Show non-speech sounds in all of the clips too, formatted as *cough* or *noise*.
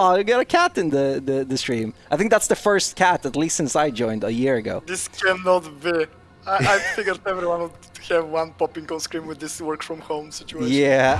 Oh, you got a cat in the, the, the stream. I think that's the first cat, at least since I joined a year ago. This cannot be. I, I figured everyone would have one popping on screen with this work from home situation. Yeah.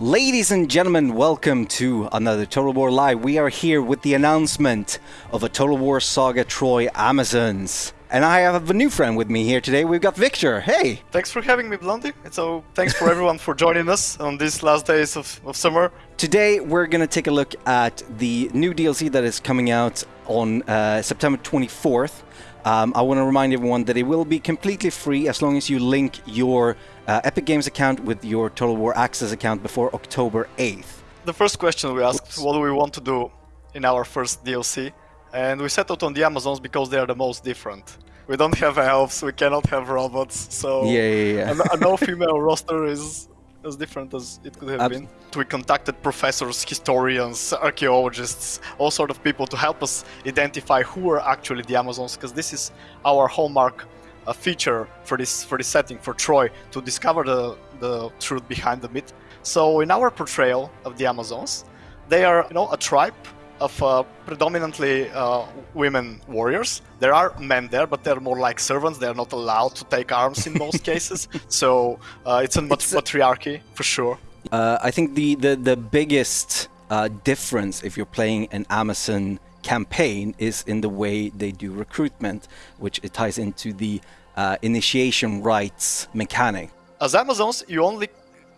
Ladies and gentlemen, welcome to another Total War Live. We are here with the announcement of a Total War Saga Troy Amazons. And I have a new friend with me here today. We've got Victor. Hey! Thanks for having me, Blondie. So thanks for everyone for joining us on these last days of, of summer. Today we're going to take a look at the new DLC that is coming out on uh, September 24th. Um, I want to remind everyone that it will be completely free as long as you link your uh, Epic Games account with your Total War Access account before October 8th. The first question we asked, Oops. what do we want to do in our first DLC? And we settled on the Amazons because they are the most different. We don't have elves, we cannot have robots, so yeah, yeah, yeah. a, a no female roster is as different as it could have Ab been. We contacted professors, historians, archaeologists, all sort of people to help us identify who are actually the Amazons, because this is our hallmark a feature for this for this setting for Troy to discover the the truth behind the myth. So in our portrayal of the Amazons, they are you know a tribe of uh, predominantly uh, women warriors. There are men there, but they're more like servants. They're not allowed to take arms in most *laughs* cases. So uh, it's a it's matriarchy for sure. Uh, I think the the the biggest uh, difference if you're playing an Amazon campaign is in the way they do recruitment, which it ties into the uh, initiation rites mechanic. As Amazons, you only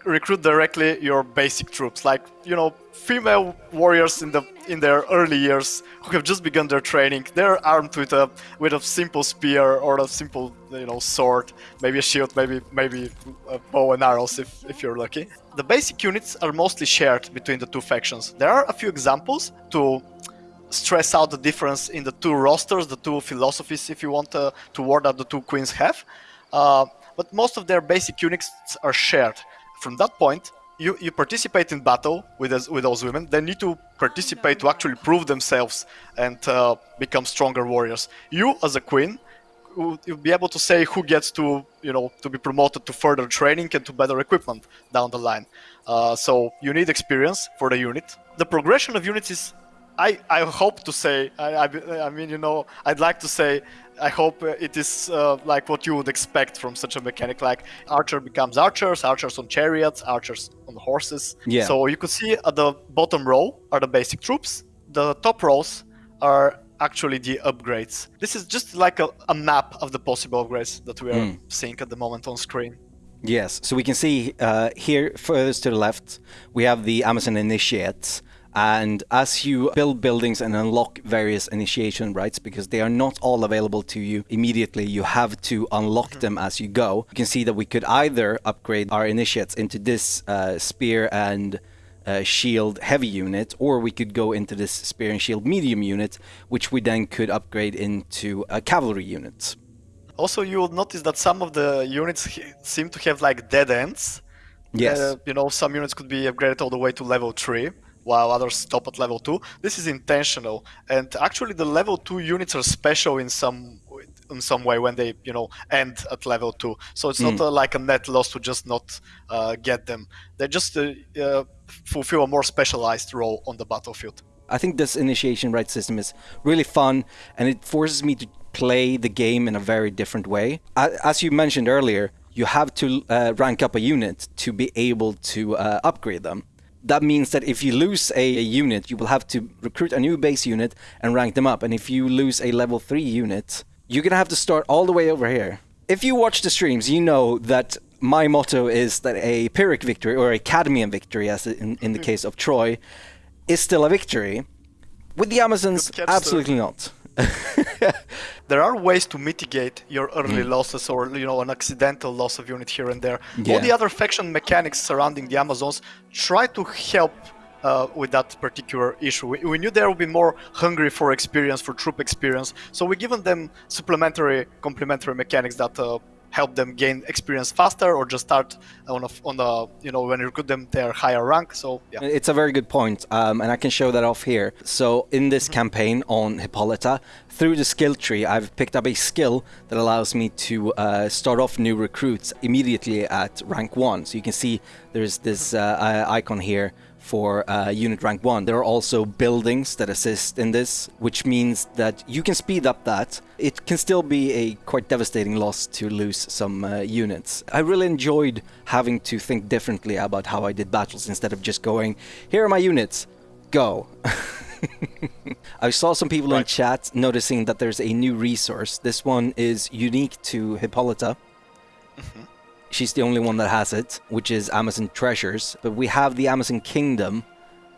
recruit directly your basic troops, like you know, female warriors in the in their early years who have just begun their training. They're armed with a with a simple spear or a simple you know sword, maybe a shield, maybe maybe a bow and arrows if if you're lucky. The basic units are mostly shared between the two factions. There are a few examples to stress out the difference in the two rosters, the two philosophies, if you want, uh, toward that the two queens have. Uh, but most of their basic units are shared. From that point, you, you participate in battle with, with those women. They need to participate to actually prove themselves and uh, become stronger warriors. You, as a queen, you'll be able to say who gets to, you know, to be promoted to further training and to better equipment down the line. Uh, so you need experience for the unit. The progression of units is I, I hope to say, I, I, I, mean, you know, I'd like to say, I hope it is uh, like what you would expect from such a mechanic, like archer becomes archers, archers on chariots, archers on horses. Yeah. So you could see at the bottom row are the basic troops. The top rows are actually the upgrades. This is just like a, a map of the possible upgrades that we are mm. seeing at the moment on screen. Yes, so we can see uh, here furthest to the left, we have the Amazon Initiates, and as you build buildings and unlock various initiation rites, because they are not all available to you immediately, you have to unlock them as you go. You can see that we could either upgrade our initiates into this uh, spear and uh, shield heavy unit, or we could go into this spear and shield medium unit, which we then could upgrade into a cavalry unit. Also, you will notice that some of the units seem to have like dead ends. Yes. Uh, you know, some units could be upgraded all the way to level 3 while others stop at level 2. This is intentional, and actually the level 2 units are special in some in some way when they you know end at level 2 so it's mm. not uh, like a net loss to just not uh, get them. They just uh, uh, fulfill a more specialized role on the battlefield. I think this initiation rite system is really fun and it forces me to play the game in a very different way. As you mentioned earlier you have to uh, rank up a unit to be able to uh, upgrade them that means that if you lose a, a, unit, you will have to recruit a new base unit and rank them up. And if you lose a level 3 unit, you're going to have to start all the way over here. If you watch the streams, you know that my motto is that a Pyrrhic victory, or a Cadmean victory, as in, in the hmm. case of Troy, is still a victory. With the Amazons, absolutely not. *laughs* there are ways to mitigate your early mm. losses or you know an accidental loss of unit here and there. Yeah. All the other faction mechanics surrounding the Amazons try to help uh, with that particular issue. We, we, knew they would be more hungry for experience, for troop experience, so we given them supplementary, complementary mechanics that uh, help them gain experience faster or just start on a, on the you know when you recruit them their higher rank so yeah It's a very good point, um, and I can show that off here. So in this campaign on Hippolyta, through the skill tree, I've picked up a skill that allows me to uh, start off new recruits immediately at rank one. So you can see there's this uh, icon here for uh, unit rank 1. There are also buildings that assist in this, which means that you can speed up that. It can still be a quite devastating loss to lose some uh, units. I really enjoyed having to think differently about how I did battles instead of just going, here are my units, go. *laughs* I saw some people in chat noticing that there's a new resource. This one is unique to Hippolyta. She's the only one that has it, which is Amazon Treasures. But we have the Amazon Kingdom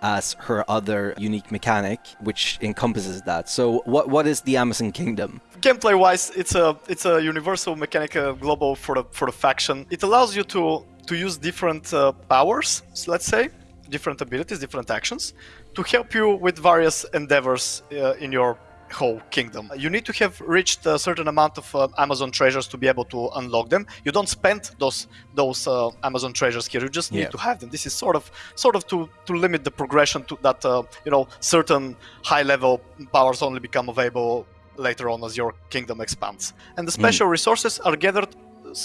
as her other unique mechanic, which encompasses that. So, what what is the Amazon Kingdom? gameplay wise it's a it's a universal mechanic uh, global for the for the faction it allows you to to use different uh, powers let's say different abilities different actions to help you with various endeavors uh, in your whole kingdom you need to have reached a certain amount of uh, amazon treasures to be able to unlock them you don't spend those those uh, amazon treasures here you just need Yeah. to have them this is sort of sort of to to limit the progression to that uh, you know certain high level powers only become available later on as your kingdom expands. And the special resources are gathered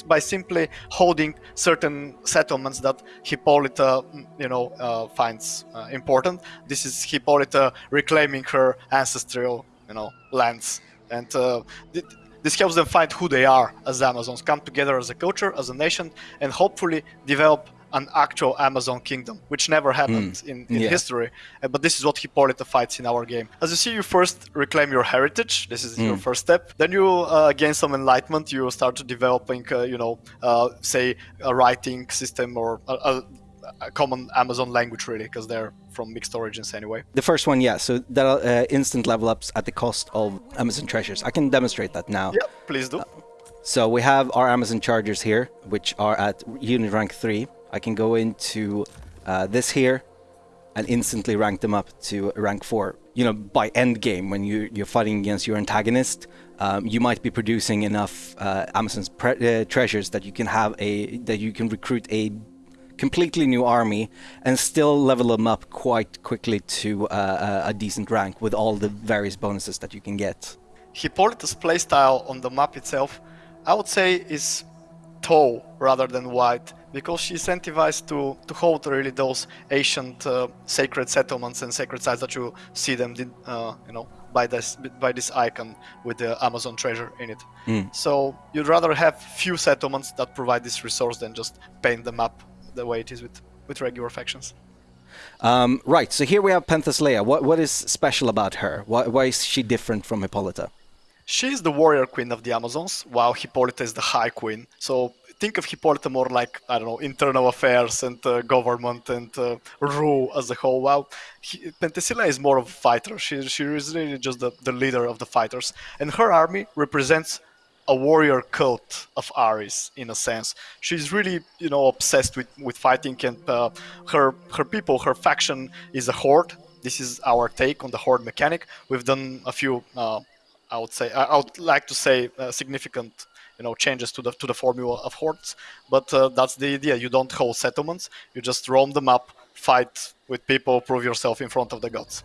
by simply holding certain settlements that Hippolyta, mm, you know, uh, finds uh, important. This is Hippolyta reclaiming her ancestral, you know, lands, and uh, th- this helps them find who they are as Amazons, come together as a culture, as a nation, and hopefully develop an actual Amazon kingdom, which never happened in, in Yeah. history. Uh, But this is what Hippolyta fights in our game. As you see, you first reclaim your heritage. This is your first step. Then you uh, gain some enlightenment. You start developing, uh, you know, uh, say a writing system or a, a, a common Amazon language, really, because they're from mixed origins anyway. The first one, yeah. So that uh, instant level ups at the cost of Amazon Treasures. I can demonstrate that now. Yeah, please do. So we have our Amazon Chargers here, which are at unit rank 3. I can go into uh, this here and instantly rank them up to rank 4. You know, by end game, when you, you're fighting against your antagonist, um, you might be producing enough uh, Amazon's pre- uh, treasures that you can have a that you can recruit a completely new army and still level them up quite quickly to uh, a, a decent rank with all the various bonuses that you can get. Hippolyta's playstyle on the map itself, I would say, is tall rather than wide because she's incentivized to, to hold really those ancient uh, sacred settlements and sacred sites that you see them, uh, you know, by this by this icon with the Amazon treasure in it. So you'd rather have few settlements that provide this resource than just paint the map the way it is with with regular factions. Um, right, so here we have Penthesilea. What, what is special about her? Why, why is she different from Hippolyta? She is the warrior queen of the Amazons, while Hippolyta is the high queen. So think of Hippolyta more like, I don't know, internal affairs and uh, government and uh, rule as a whole. While he, Penthesilea is more of a fighter. She, she is really just the, the leader of the fighters. And her army represents a warrior cult of Ares in a sense. She's really, you know, obsessed with, with fighting, and uh, her her people, her faction is a horde. This is our take on the horde mechanic. We've done a few, uh, I would say, I would like to say, uh, significant, you know, changes to the to the formula of hordes. But uh, that's the idea. You don't hold settlements. You just roam them up, fight with people, prove yourself in front of the gods.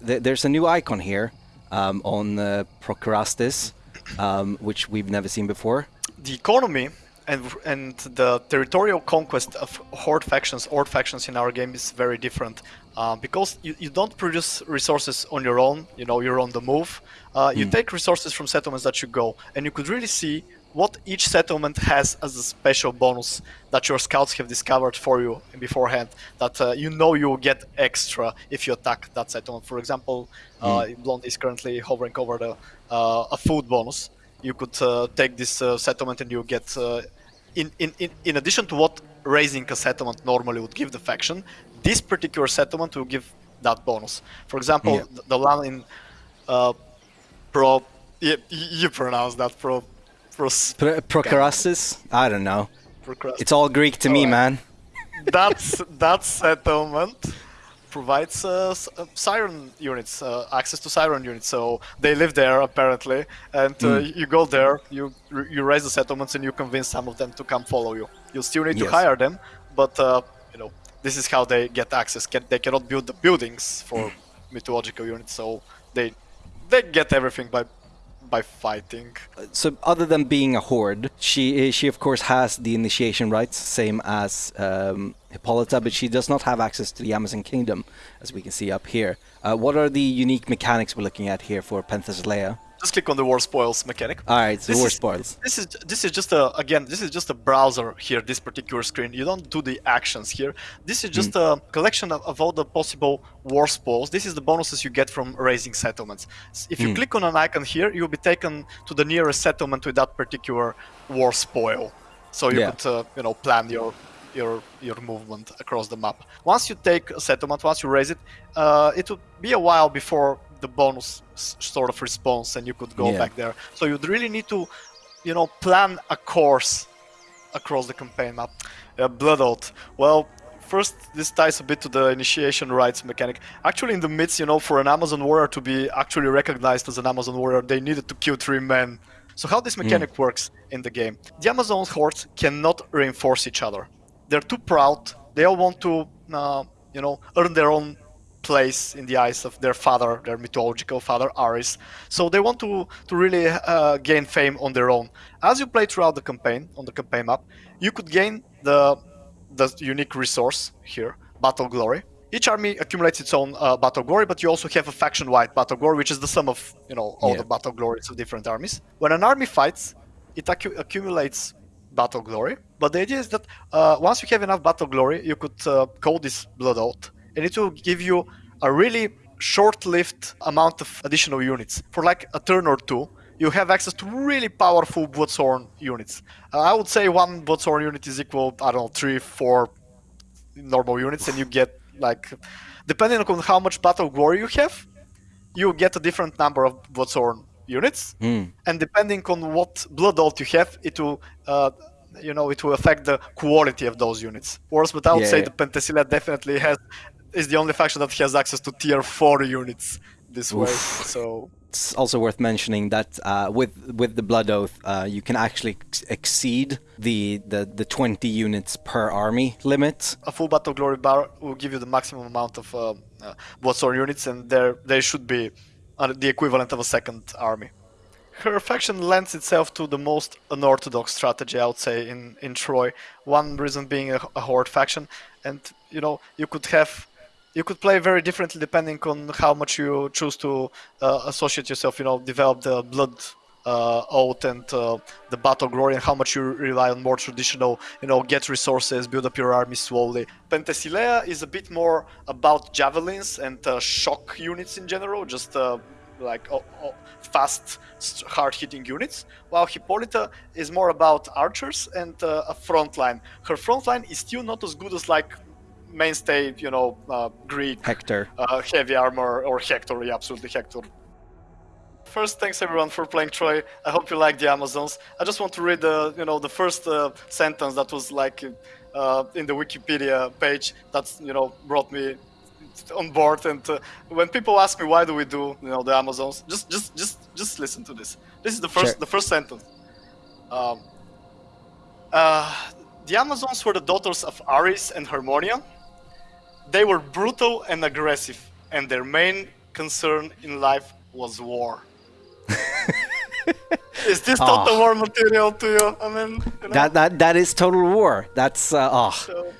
There's a new icon here um, on uh, Procrastes, um, which we've never seen before. the economy and and the territorial conquest of horde factions horde factions in our game is very different uh, because you, you don't produce resources on your own you know you're on the move uh, you take resources from settlements that you go and you could really see what each settlement has as a special bonus that your scouts have discovered for you beforehand that uh, you know you will get extra if you attack that settlement. For example uh, blonde is currently hovering over the uh, a food bonus you could uh, take this uh, settlement and you get uh, in, in, in, in addition to what razing a settlement normally would give the faction this particular settlement will give that bonus. For example Yeah. the, the one in uh, pro you, you pronounce that pro pros, Pro- Procrastes? I don't know. It's all Greek to me, Alright. man. that's that settlement provides uh, s- uh, siren units, uh, access to siren units. So they live there apparently, and uh, you go there, you you raze the settlements, and you convince some of them to come follow you. You still need to hire them, but uh, you know this is how they get access. Can, they cannot build the buildings for mythological units, so they they get everything by by fighting. So, other than being a horde, she she of course has the initiation rites, same as um, Hippolyta, but she does not have access to the Amazon Kingdom, as we can see up here. Uh, what are the unique mechanics we're looking at here for Penthesilea? Just click on the war spoils mechanic. All right, so This war is- spoils. This is this is just a again this is just a browser here. This particular screen. You don't do the actions here. This is just a collection of, of all the possible war spoils. This is the bonuses you get from razing settlements. If you click on an icon here, you'll be taken to the nearest settlement with that particular war spoil. So you Yeah. could uh, you know plan your your your movement across the map. Once you take a settlement, once you raze it, uh, it will be a while before the bonus sort of response, and you could go Yeah. back there. So you'd really need to, you know, plan a course across the campaign map. Uh, Blood Oath. Well, first this ties a bit to the initiation rites mechanic. Actually, in the midst, you know, for an Amazon warrior to be actually recognized as an Amazon warrior, they needed to kill three men. So how this mechanic works in the game? The Amazon hordes cannot reinforce each other. They're too proud. They all want to, uh, you know, earn their own place in the eyes of their father, their mythological father Ares. So they want to to really uh, gain fame on their own. As you play throughout the campaign on the campaign map, you could gain the the unique resource here, Battle Glory. Each army accumulates its own uh, battle glory, but you also have a faction-wide battle glory, which is the sum of you know all Yeah. the battle glories of different armies. When an army fights, it accu- accumulates battle glory. But the idea is that uh, once you have enough battle glory, you could uh, call this blood oath, and it will give you a really short-lived amount of additional units for like a turn or two. You have access to really powerful Bloodsworn units. Uh, I would say one Bloodsworn unit is equal, I don't know, three, four normal units, and you get like, depending on how much battle glory you have, you get a different number of Bloodsworn units, and depending on what blood oath you have, it will, uh, you know, it will affect the quality of those units. Whereas, but I would Yeah, say yeah. the Penthesilea definitely has is the only faction that has access to tier four units this way. So It's also worth mentioning that uh, with with the Blood Oath, uh, you can actually ex- exceed the, the the 20 units per army limit. a full battle glory bar will give you the maximum amount of uh, uh, Bloodsworn units, and there they should be uh, the equivalent of a second army. Her faction lends itself to the most unorthodox strategy, I would say, in, in Troy. One reason being a, a horde faction, and you know you could have, you could play very differently depending on how much you choose to uh, associate yourself. You know, develop the blood uh, oath and uh, the battle glory, and how much you rely on more traditional, you know, get resources, build up your army slowly. Penthesilea is a bit more about javelins and uh, shock units in general, just uh, like oh, oh, fast, hard-hitting units, while Hippolyta is more about archers and uh, a front line. Her front line is still not as good as like mainstay, you know, uh, Greek Hector. uh, heavy armor or Hector, yeah, absolutely Hector. First, thanks everyone for playing Troy. I hope you like the Amazons. I just want to read the, you know, the first uh, sentence that was like uh, in the Wikipedia page. That's, you know, brought me on board. And uh, when people ask me why do we do, you know, the Amazons, just, just, just, just listen to this. This is the first, Sure. the first sentence. Um, uh, the Amazons were the daughters of Ares and Harmonia. They were brutal and aggressive, and their main concern in life was war. *laughs* Is this total Ah. war material to you? I mean, you know, That that that is total war. That's uh, oh. so